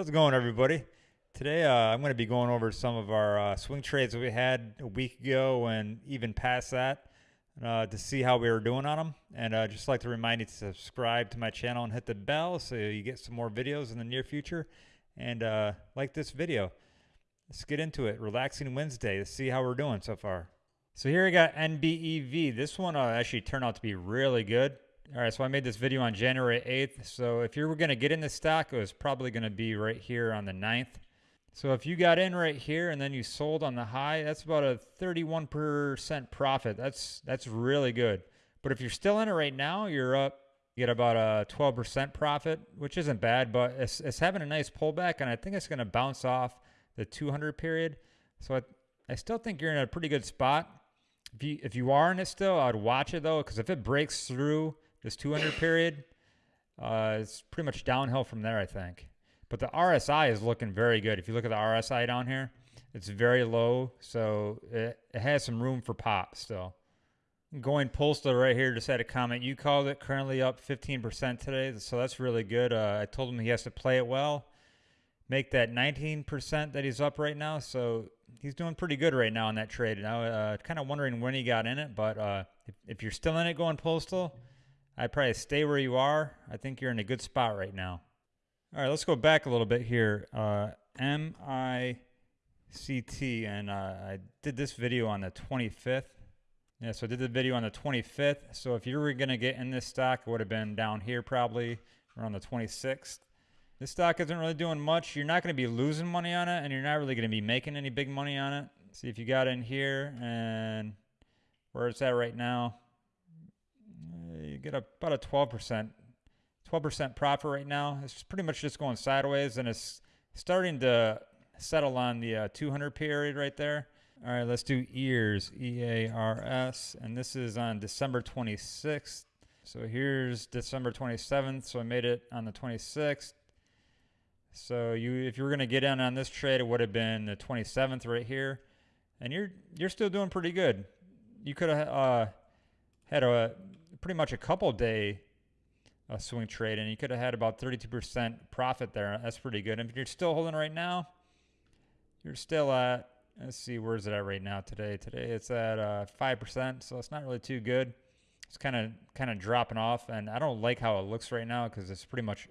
How's it going, everybody? Today, uh, I'm going to be going over some of our uh, swing trades that we had a week ago and even past that uh, to see how we were doing on them. And uh, just like to remind you to subscribe to my channel and hit the bell so you get some more videos in the near future. And uh, like this video. Let's get into it. Relaxing Wednesday. Let's see how we're doing so far. So here I got NBEV. This one uh, actually turned out to be really good. All right, so I made this video on January 8th. So if you were going to get in the stock, it was probably going to be right here on the 9th. So if you got in right here and then you sold on the high, that's about a 31% profit. That's that's really good. But if you're still in it right now, you're up you get about a 12% profit, which isn't bad, but it's, it's having a nice pullback, and I think it's going to bounce off the 200 period. So I, I still think you're in a pretty good spot. If you if you are in it still, I'd watch it though, because if it breaks through this 200 period, uh, it's pretty much downhill from there, I think. But the RSI is looking very good. If you look at the RSI down here, it's very low, so it, it has some room for pop still. Going postal right here just had a comment. You called it currently up 15% today, so that's really good. Uh, I told him he has to play it well, make that 19% that he's up right now. So he's doing pretty good right now on that trade. Now, uh, kind of wondering when he got in it, but uh, if, if you're still in it going postal, I'd probably stay where you are. I think you're in a good spot right now. All right, let's go back a little bit here. Uh, MICT, and uh, I did this video on the 25th. Yeah, so I did the video on the 25th. So if you were going to get in this stock, it would have been down here probably around the 26th. This stock isn't really doing much. You're not going to be losing money on it, and you're not really going to be making any big money on it. See if you got in here and where it's at right now. Get about a 12%, 12% profit right now. It's pretty much just going sideways, and it's starting to settle on the uh, 200 period right there. All right, let's do ears, E-A-R-S, and this is on December 26th. So here's December 27th, so I made it on the 26th. So you, if you were gonna get in on this trade, it would have been the 27th right here, and you're you're still doing pretty good. You could have uh, had a pretty much a couple day uh, swing trade, and you could have had about 32% profit there. That's pretty good. And if you're still holding right now, you're still at Let's see, where's it at right now today? Today it's at uh, 5%, so it's not really too good. It's kind of kind of dropping off, and I don't like how it looks right now because it's pretty much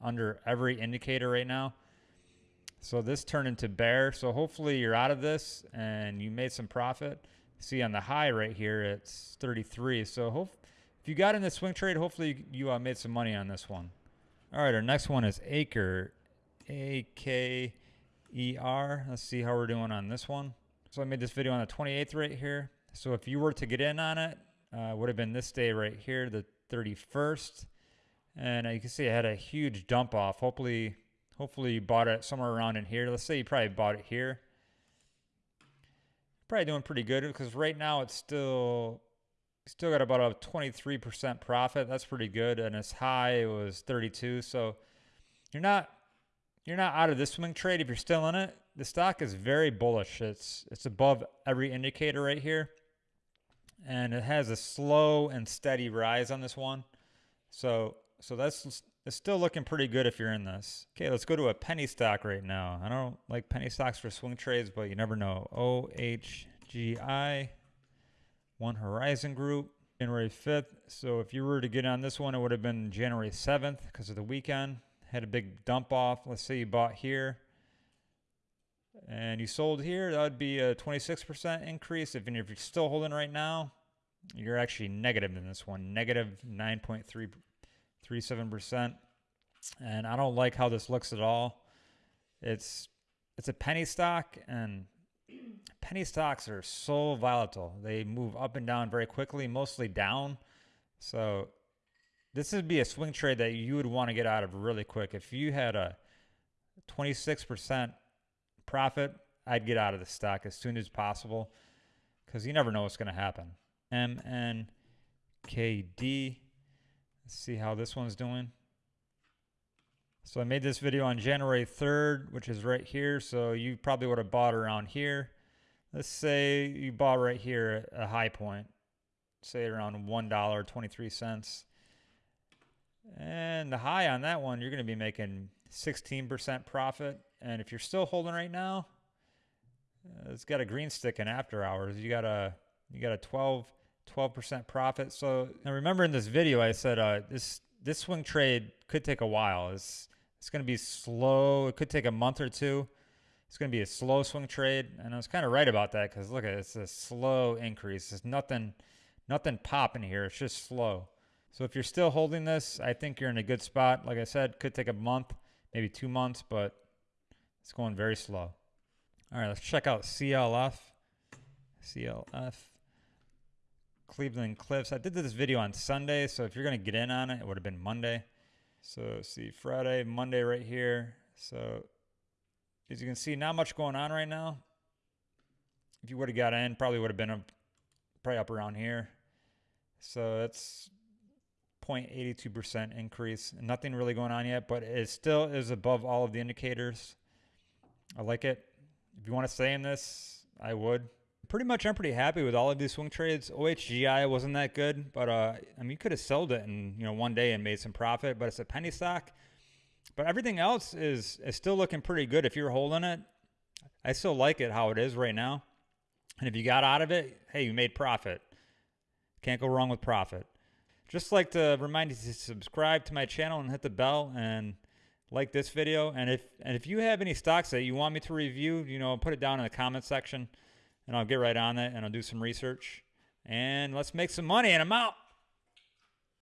under every indicator right now. So this turned into bear. So hopefully you're out of this and you made some profit. See on the high right here, it's 33. So hope if you got in the swing trade, hopefully you, uh, made some money on this one. All right, our next one is Acre, A K ER. Let's see how we're doing on this one. So I made this video on the 28th right here. So if you were to get in on it, uh, would have been this day right here, the 31st. And uh, you can see I had a huge dump off. Hopefully, hopefully you bought it somewhere around in here. Let's say you probably bought it here. Probably doing pretty good because right now it's still still got about a 23% profit. That's pretty good. And its high it was 32. So you're not you're not out of this swing trade if you're still in it. The stock is very bullish. It's it's above every indicator right here. And it has a slow and steady rise on this one. So so that's it's still looking pretty good if you're in this. Okay, let's go to a penny stock right now. I don't like penny stocks for swing trades, but you never know. OHGI, One Horizon Group, January 5th. So if you were to get on this one, it would have been January 7th because of the weekend had a big dump off. Let's say you bought here and you sold here, that would be a 26% increase. If, if you're still holding right now, you're actually negative in this one, negative 9.37%. And I don't like how this looks at all. It's it's a penny stock and penny stocks are so volatile. They move up and down very quickly, mostly down. So this would be a swing trade that you would want to get out of really quick. If you had a 26% profit, I'd get out of the stock as soon as possible because you never know what's going to happen. MNKD. Let's see how this one's doing. So I made this video on January 3rd, which is right here. So you probably would have bought around here. Let's say you bought right here at a high point, say around $1.23. And the high on that one, you're going to be making 16% profit. And if you're still holding right now, uh, it's got a green stick in after hours. You got a you got a 12 12% profit. So now remember in this video I said uh, this this swing trade could take a while. It's it's going to be slow. It could take a month or two. It's going to be a slow swing trade, and I was kind of right about that because look at it, it's a slow increase. There's nothing nothing popping here. It's just slow. So if you're still holding this, I think you're in a good spot. Like I said, could take a month, maybe two months, but it's going very slow. All right, let's check out CLF. CLF. Cleveland Cliffs. I did this video on Sunday, so if you're going to get in on it, it would have been Monday. So see Friday, Monday right here. So as you can see, not much going on right now. If you would have got in, probably would have been up, probably up around here. So that's 0.82% increase. Nothing really going on yet, but it still is above all of the indicators. I like it. If you want to stay in this, I would. Pretty much, I'm pretty happy with all of these swing trades. OHGI wasn't that good, but uh, I mean, you could have sold it in you know one day and made some profit. But it's a penny stock. But everything else is is still looking pretty good. If you're holding it, I still like it how it is right now. And if you got out of it, hey, you made profit. Can't go wrong with profit. Just like to remind you to subscribe to my channel and hit the bell and like this video. And if and if you have any stocks that you want me to review, you know, put it down in the comment section and I'll get right on it and I'll do some research. And let's make some money and I'm out.